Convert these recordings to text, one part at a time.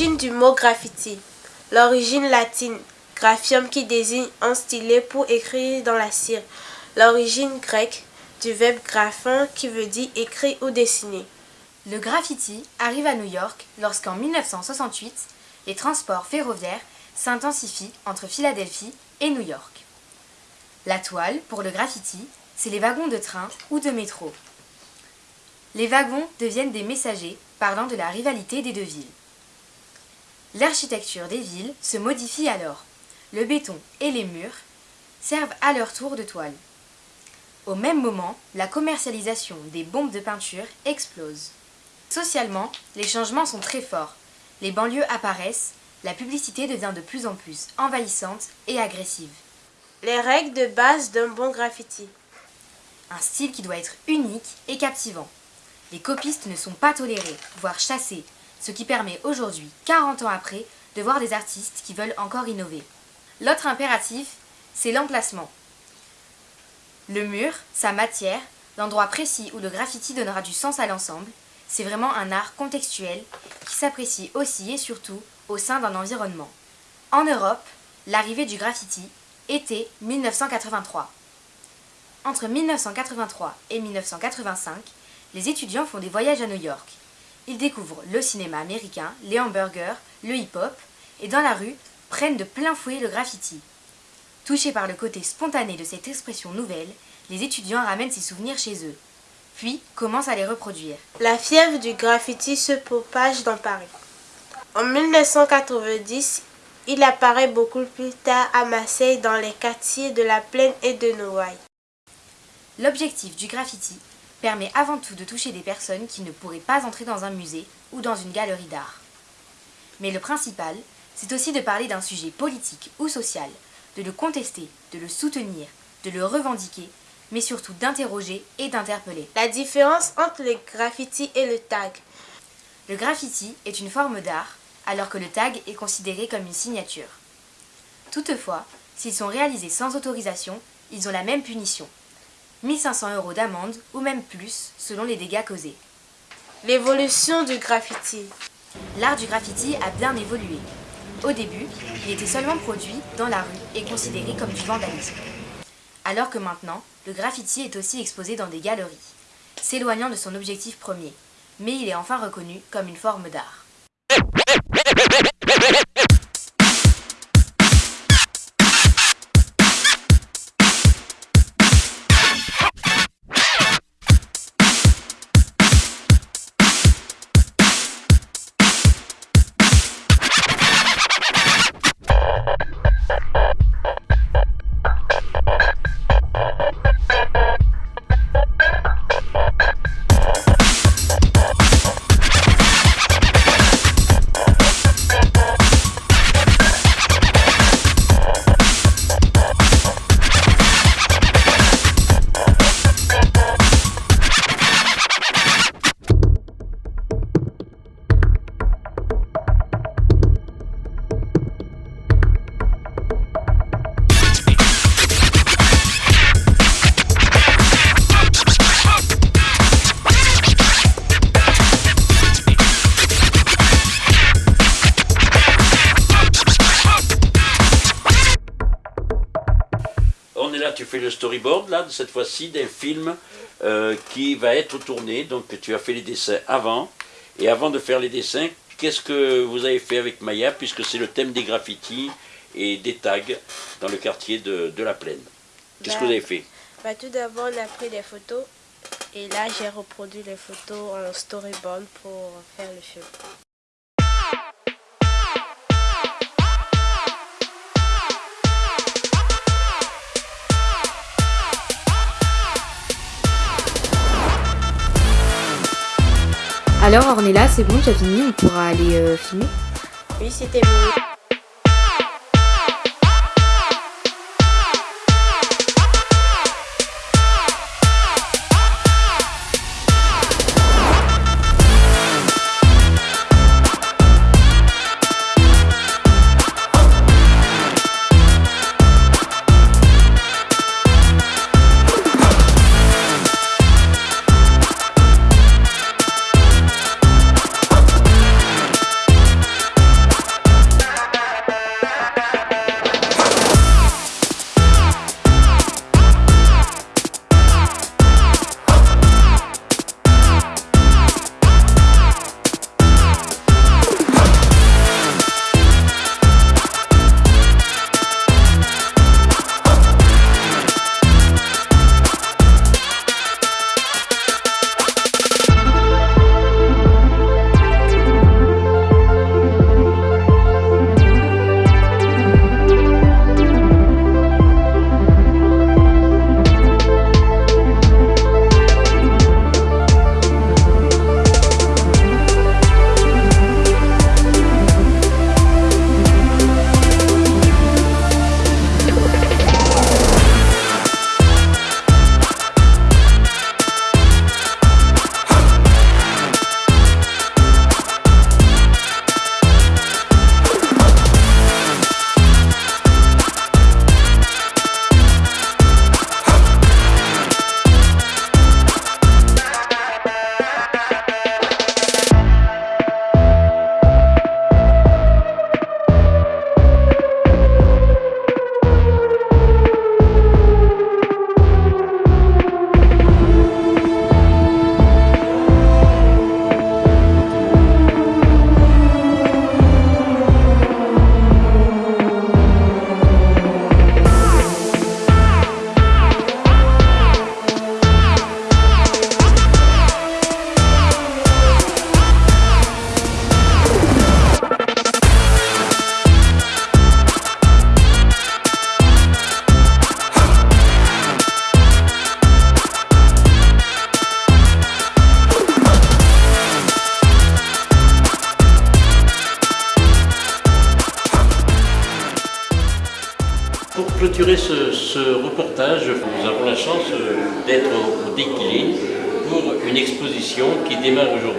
L'origine du mot graffiti. L'origine latine, graphium qui désigne un stylet pour écrire dans la cire. L'origine grecque du verbe graphon qui veut dire écrire ou dessiner. Le graffiti arrive à New York lorsqu'en 1968, les transports ferroviaires s'intensifient entre Philadelphie et New York. La toile, pour le graffiti, c'est les wagons de train ou de métro. Les wagons deviennent des messagers parlant de la rivalité des deux villes. L'architecture des villes se modifie alors. Le béton et les murs servent à leur tour de toile. Au même moment, la commercialisation des bombes de peinture explose. Socialement, les changements sont très forts. Les banlieues apparaissent, la publicité devient de plus en plus envahissante et agressive. Les règles de base d'un bon graffiti. Un style qui doit être unique et captivant. Les copistes ne sont pas tolérés, voire chassés, ce qui permet aujourd'hui, 40 ans après, de voir des artistes qui veulent encore innover. L'autre impératif, c'est l'emplacement. Le mur, sa matière, l'endroit précis où le graffiti donnera du sens à l'ensemble, c'est vraiment un art contextuel qui s'apprécie aussi et surtout au sein d'un environnement. En Europe, l'arrivée du graffiti était 1983. Entre 1983 et 1985, les étudiants font des voyages à New York. Ils découvrent le cinéma américain, les hamburgers, le hip-hop, et dans la rue, prennent de plein fouet le graffiti. Touchés par le côté spontané de cette expression nouvelle, les étudiants ramènent ces souvenirs chez eux, puis commencent à les reproduire. La fièvre du graffiti se propage dans Paris. En 1990, il apparaît beaucoup plus tard à Marseille dans les quartiers de la Plaine et de Noailles. L'objectif du graffiti permet avant tout de toucher des personnes qui ne pourraient pas entrer dans un musée ou dans une galerie d'art. Mais le principal, c'est aussi de parler d'un sujet politique ou social, de le contester, de le soutenir, de le revendiquer, mais surtout d'interroger et d'interpeller. La différence entre le graffiti et le tag. Le graffiti est une forme d'art, alors que le tag est considéré comme une signature. Toutefois, s'ils sont réalisés sans autorisation, ils ont la même punition. 1500 euros d'amende ou même plus selon les dégâts causés. L'évolution du graffiti. L'art du graffiti a bien évolué. Au début, il était seulement produit dans la rue et considéré comme du vandalisme. Alors que maintenant, le graffiti est aussi exposé dans des galeries, s'éloignant de son objectif premier, mais il est enfin reconnu comme une forme d'art. Storyboard, là, cette fois-ci, d'un film euh, qui va être tourné. Donc, tu as fait les dessins avant. Et avant de faire les dessins, qu'est-ce que vous avez fait avec Maya, puisque c'est le thème des graffitis et des tags dans le quartier de, de la Plaine? Qu'est-ce que vous avez fait? Bah, tout d'abord, on a pris des photos. Et là, j'ai reproduit les photos en storyboard pour faire le film. Alors Ornella, c'est bon, j'ai fini, on pourra aller euh, filmer Oui, c'était mieux.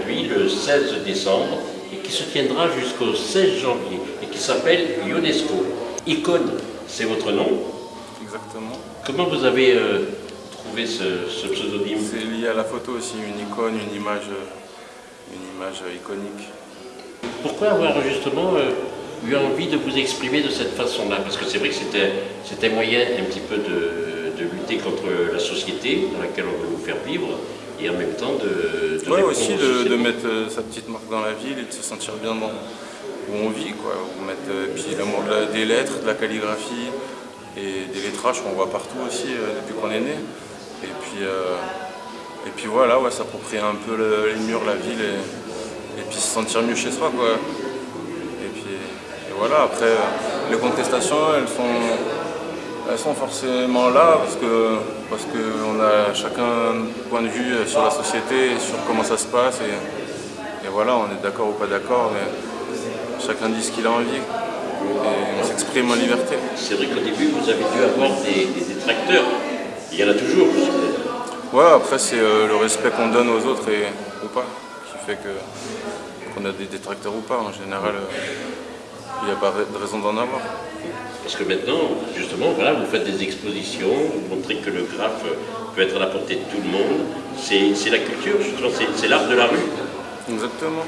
Aujourd'hui, le 16 décembre, et qui se tiendra jusqu'au 16 janvier, et qui s'appelle UNESCO. Icône, c'est votre nom. Exactement. Comment vous avez euh, trouvé ce, ce pseudonyme C'est lié à la photo aussi, une icône, une image, une image iconique. Pourquoi avoir justement euh, eu envie de vous exprimer de cette façon-là? Parce que c'est vrai que c'était moyen un petit peu de, de lutter contre la société dans laquelle on veut vous faire vivre et en même temps de... répondre aussi de, mettre euh, sa petite marque dans la ville et de se sentir bien dans où on vit, quoi. Euh, puis l'amour de la- des lettres, de la calligraphie et des lettrages qu'on voit partout aussi euh, depuis qu'on est né. Et puis, euh, et puis voilà, ouais, s'approprier un peu le- les murs, la ville et, et puis se sentir mieux chez soi, quoi. Et puis et voilà, après, les contestations, elles sont, elles sont forcément là parce que parce qu'on a chacun un point de vue sur la société, et sur comment ça se passe. Et, et voilà, on est d'accord ou pas d'accord, mais chacun dit ce qu'il a envie. Et on s'exprime en liberté. C'est vrai qu'au début, vous avez dû avoir des, des détracteurs. Il y en a toujours. Ouais, après, c'est euh, le respect qu'on donne aux autres et, ou pas qui fait que qu'on a des détracteurs ou pas. En général, euh, il n'y a pas de raison d'en avoir. Parce que maintenant, justement, voilà, vous faites des expositions, vous montrez que le graphe peut être à la portée de tout le monde. C'est la culture, justement, c'est l'art de la rue. Exactement.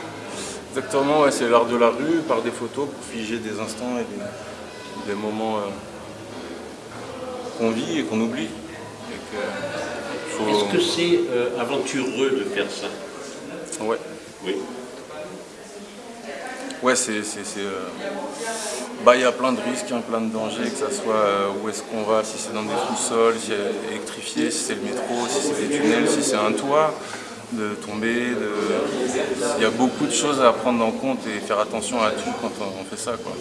Exactement, ouais, c'est l'art de la rue par des photos pour figer des instants et des, des moments euh, qu'on vit et qu'on oublie. Faut- Est-ce que c'est euh, aventureux de faire ça? Ouais, Oui. Ouais c'est. euh, Bah, il y a plein de risques, a plein de dangers, que ce soit euh, où est-ce qu'on va, si c'est dans des sous-sols, si c'est électrifié, si c'est le métro, si c'est des tunnels, si c'est un toit, de tomber. De... Il y a beaucoup de choses à prendre en compte et faire attention à tout quand on fait ça. Quoi.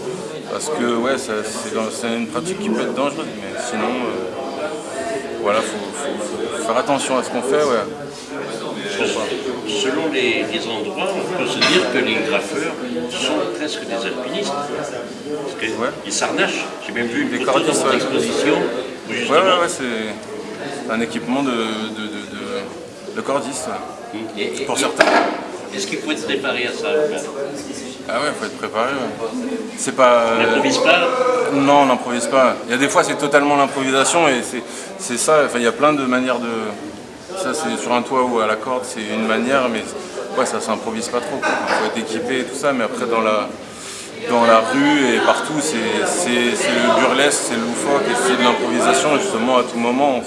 Parce que ouais, c'est une pratique qui peut être dangereuse, mais sinon, euh, voilà, faut, faut- faut faire attention à ce qu'on fait. Ouais. Selon les, les endroits, on peut se dire que les graffeurs sont presque des alpinistes. Parce que Ouais. Ils s'arnachent. J'ai même vu une Des photo dans exposition où Ouais, ouais, c'est un équipement de, de, de, de- de cordiste. ouais. Et- et- Pour certains. Est-ce qu'il faut être préparé à ça Ah ouais, faut être préparé. ouais. C'est pas. On n'improvise pas? Non, on n'improvise pas. Il y a des fois, c'est totalement l'improvisation et c'est- c'est ça. Enfin, il y a plein de manières de. Ça, c'est sur un toit ou à la corde, c'est une manière, mais ouais, ça s'improvise pas trop. Il faut être équipé et tout ça, mais après, dans la, dans la rue et partout, c'est le burlesque, c'est le loufoque et c'est de l'improvisation. Justement, à tout moment.